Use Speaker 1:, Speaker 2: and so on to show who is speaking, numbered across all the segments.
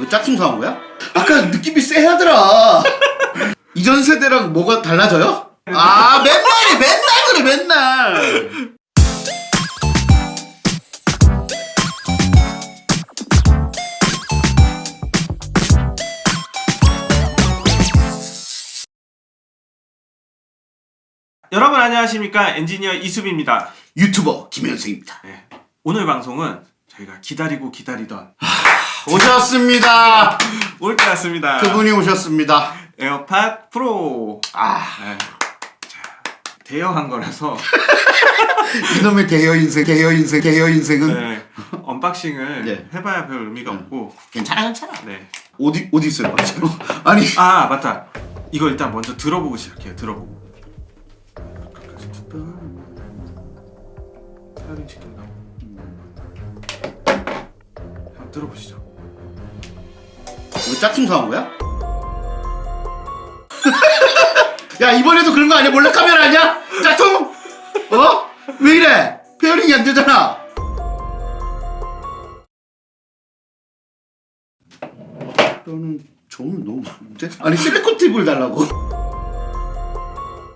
Speaker 1: 이거 짝퉁 사온 거야? 아까 느낌이 쎄하더라. 이전 세대랑 뭐가 달라져요? 아 맨날이 맨날 그래 맨날.
Speaker 2: 여러분 안녕하십니까 엔지니어 이수빈입니다.
Speaker 1: 유튜버 김현승입니다.
Speaker 2: 네, 오늘 방송은 저희가 기다리고 기다리던
Speaker 1: 오셨습니다.
Speaker 2: 올 때 왔습니다.
Speaker 1: 그분이 오셨습니다.
Speaker 2: 에어팟 프로.
Speaker 1: 아
Speaker 2: 네. 자, 대여한 거라서
Speaker 1: 이놈의 대여 인생, 대여 인생, 대여 인생은
Speaker 2: 네, unboxing을
Speaker 1: 네.
Speaker 2: 해봐야 별 의미가 없고.
Speaker 1: 괜찮아 괜찮아.
Speaker 2: 네.
Speaker 1: 어디 어디 있어요? 아니
Speaker 2: 아 맞다. 이거 일단 먼저 들어보고 시작해요. 들어보고. 한번 들어보시죠.
Speaker 1: 이거 짝퉁 사온 거야? 야 이번에도 그런 거 아니야? 몰래 카메라 아니야? 짝퉁? 어? 왜 이래? pairing이 안 되잖아. 너는 좀 너무 많은데? 아니 실리콘 팁을 달라고.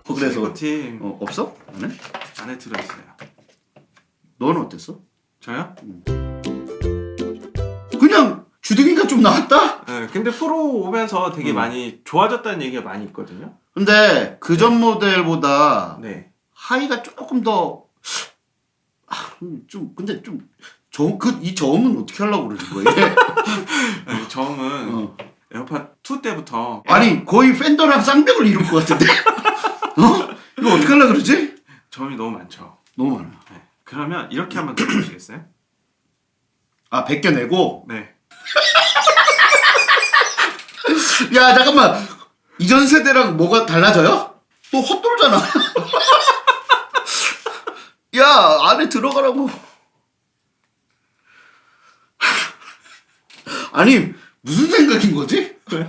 Speaker 1: 어, 그래서
Speaker 2: 팁
Speaker 1: 어, 없어? 안에?
Speaker 2: 안에 들어있어요.
Speaker 1: 너는 어땠어?
Speaker 2: 저요?
Speaker 1: 그냥 주둥이가 좀 나왔다?
Speaker 2: 네, 근데 프로 오면서 되게
Speaker 1: 음.
Speaker 2: 많이 좋아졌다는 얘기가 많이 있거든요.
Speaker 1: 근데 그 전 모델보다
Speaker 2: 네.
Speaker 1: 하이가 조금 더, 아, 음, 좀, 근데 좀, 저, 그, 이 저음은 어떻게 하려고 그러는 거예요?
Speaker 2: 네, 저음은
Speaker 1: 어.
Speaker 2: 에어팟 2 때부터
Speaker 1: 아니, 거의 팬더랑 쌍벽을 이룰 것 같은데? 어? 이거 어떻게 하려고 그러지?
Speaker 2: 저음이 너무 많죠.
Speaker 1: 너무 많아.
Speaker 2: 네. 그러면 이렇게 한번 들어보시겠어요?
Speaker 1: 아, 벗겨내고?
Speaker 2: 네.
Speaker 1: 야, 잠깐만. 이전 세대랑 뭐가 달라져요? 또 헛돌잖아. 야, 안에 들어가라고. 아니, 무슨 생각인 거지?
Speaker 2: 왜?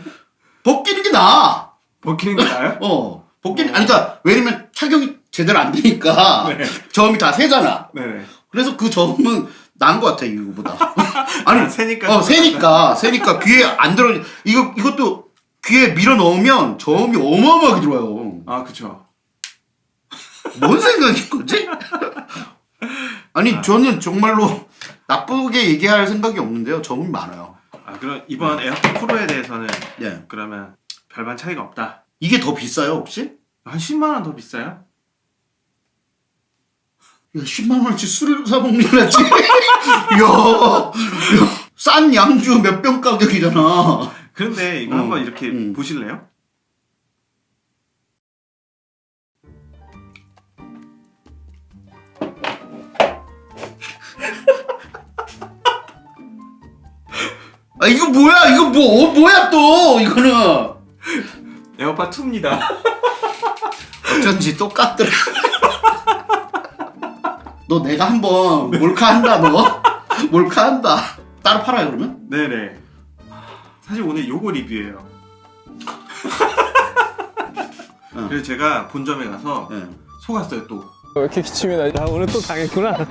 Speaker 1: 벗기는 게 나아.
Speaker 2: 벗기는 게 나아요?
Speaker 1: 어. 벗기는, 아니, 그니까, 왜냐면 착용이 제대로 안 되니까.
Speaker 2: 네.
Speaker 1: 저음이 다 세잖아.
Speaker 2: 네네.
Speaker 1: 그래서 그 저음은 나은 것 같아, 이거보다. 아니,
Speaker 2: 아, 새니까.
Speaker 1: 어, 새니까, 새니까 귀에 안 들어, 이거, 이것도 귀에 밀어 넣으면 저음이 어마어마하게 들어와요.
Speaker 2: 아 그쵸.
Speaker 1: 뭔 생각인 거지? 아니, 저는 정말로 나쁘게 얘기할 생각이 없는데요. 저음이 많아요.
Speaker 2: 아 그럼 이번 에어팟 프로에 대해서는
Speaker 1: 네.
Speaker 2: 그러면 별반 차이가 없다.
Speaker 1: 이게 더 비싸요, 혹시?
Speaker 2: 한 10만 원 더 비싸요?
Speaker 1: 야, 10만 원어치 술을 사 먹는다지? 이야, 야, 싼 양주 몇 병 가격이잖아.
Speaker 2: 그런데 이거
Speaker 1: 음,
Speaker 2: 한번 이렇게
Speaker 1: 음.
Speaker 2: 보실래요?
Speaker 1: 아, 이거 뭐야? 이거 뭐, 어, 뭐야 또, 이거는.
Speaker 2: 에어팟 2입니다.
Speaker 1: 어쩐지 똑같더라. 너 내가 한번 몰카 한다 너. 몰카 한다. 따로 팔아요 그러면?
Speaker 2: 네네. 사실 오늘 요거 리뷰예요.
Speaker 1: 어.
Speaker 2: 그래서 제가 본점에 가서
Speaker 1: 네.
Speaker 2: 속았어요 또.
Speaker 3: 왜 이렇게 기침이 나? 아, 오늘 또 당했구나.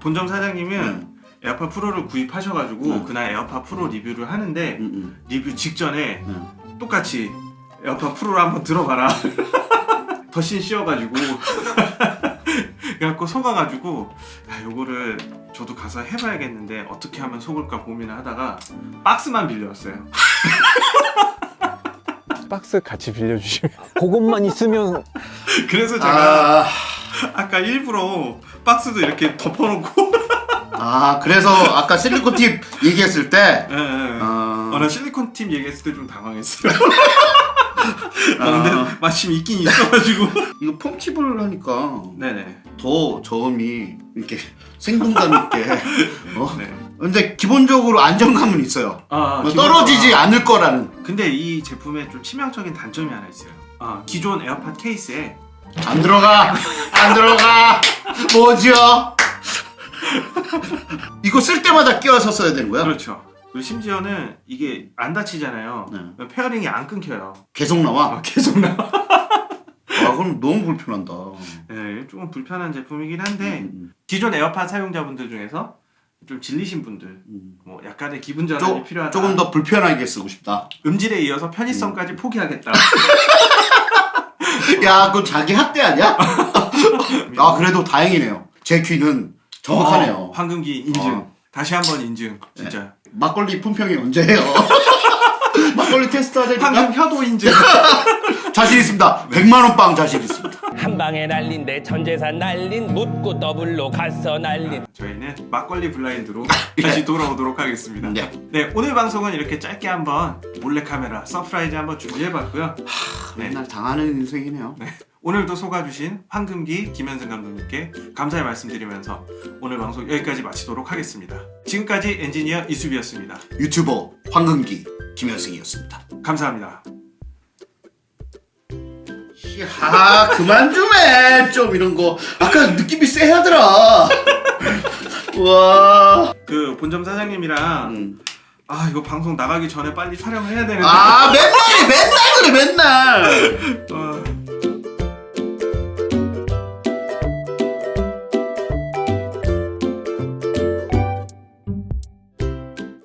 Speaker 2: 본점 사장님은
Speaker 1: 음.
Speaker 2: 에어팟 프로를 구입하셔가지고
Speaker 1: 음.
Speaker 2: 그날 에어팟 프로 리뷰를 하는데
Speaker 1: 음, 음,
Speaker 2: 리뷰 직전에
Speaker 1: 음.
Speaker 2: 똑같이 에어팟 프로를 한번 들어봐라 더신 씌워가지고 그래갖고 속아가지고 야, 요거를 저도 가서 해봐야겠는데 어떻게 하면 속을까 고민을 하다가 박스만 빌려왔어요.
Speaker 3: 박스 같이 빌려주시면. 그것만 있으면.
Speaker 2: 그래서 제가
Speaker 1: 아,
Speaker 2: 아... 까 일부러 박스도 이렇게 덮어놓고.
Speaker 1: 아 그래서 아까 실리콘 팁 얘기했을 때?
Speaker 2: 예, 예.
Speaker 1: 아,
Speaker 2: 어, 나 실리콘 팀 얘기했을 때 좀 당황했어요 아, 근데
Speaker 1: 아.
Speaker 2: 마침 있긴 있어가지고
Speaker 1: 이거 폼 팁을 하니까
Speaker 2: 네네
Speaker 1: 더 저음이 이렇게 생동감 있게 어?
Speaker 2: 네.
Speaker 1: 근데 기본적으로 안정감은 있어요
Speaker 2: 아,
Speaker 1: 뭐
Speaker 2: 기본-
Speaker 1: 떨어지지
Speaker 2: 아,
Speaker 1: 않을 거라는
Speaker 2: 근데 이 제품에 좀 치명적인 단점이 하나 있어요. 아, 기존 에어팟 케이스에
Speaker 1: 안 들어가 안 들어가 뭐죠 이거 쓸 때마다 끼워서 써야 되는 거야?
Speaker 2: 그렇죠. 그리고 심지어는 이게 안 닫히잖아요.
Speaker 1: 네.
Speaker 2: pairing이 안 끊겨요.
Speaker 1: 계속 나와
Speaker 2: 아, 계속 나.
Speaker 1: 아 그럼 너무 불편한다
Speaker 2: 네, 조금 불편한 제품이긴 한데
Speaker 1: 음,
Speaker 2: 기존 에어팟 사용자분들 중에서 좀 질리신 분들
Speaker 1: 음.
Speaker 2: 뭐 약간의 기분 전환이
Speaker 1: 조,
Speaker 2: 필요하다.
Speaker 1: 조금 더 불편하게 쓰고 싶다.
Speaker 2: 음질에 이어서
Speaker 1: 음.
Speaker 2: 편의성까지 포기하겠다.
Speaker 1: 야, 그거 자기 학대 아니야? 아, 그래도 다행이네요. 제 귀는 정확하네요.
Speaker 2: 어, 황금귀 인증.
Speaker 1: 어.
Speaker 2: 다시 한번 인증. 진짜.
Speaker 1: 막걸리 품평이 언제예요? 막걸리 테스트 하자니까
Speaker 2: 황금 혀도 인증.
Speaker 1: 자신 있습니다. 100만 원 빵 자신 있습니다.
Speaker 4: 한 방에 날린데 전 재산 날린 묻고 더블로 가서 날린
Speaker 2: 저희는 막걸리 블라인드로 다시 돌아오도록 하겠습니다.
Speaker 1: 네.
Speaker 2: 네, 오늘 방송은 이렇게 짧게 한번 몰래카메라 서프라이즈 한번 준비해봤고요. 네,
Speaker 1: 맨날 당하는 인생이네요.
Speaker 2: 오늘도 속아주신 황금귀 김현승 감독님께 감사의 말씀드리면서 오늘 방송 여기까지 마치도록 하겠습니다. 지금까지 엔지니어 이수비였습니다.
Speaker 1: 유튜버 황금귀 김현승이었습니다.
Speaker 2: 감사합니다.
Speaker 1: 아 그만 좀 해. 좀 이런 거. 아까 느낌이 쎄하더라. 와.
Speaker 2: 그 본점 사장님이랑
Speaker 1: 음.
Speaker 2: 아 이거 방송 나가기 전에 빨리 촬영을 해야 되는데
Speaker 1: 아 맨날이 맨날 그래 맨날.
Speaker 2: 어,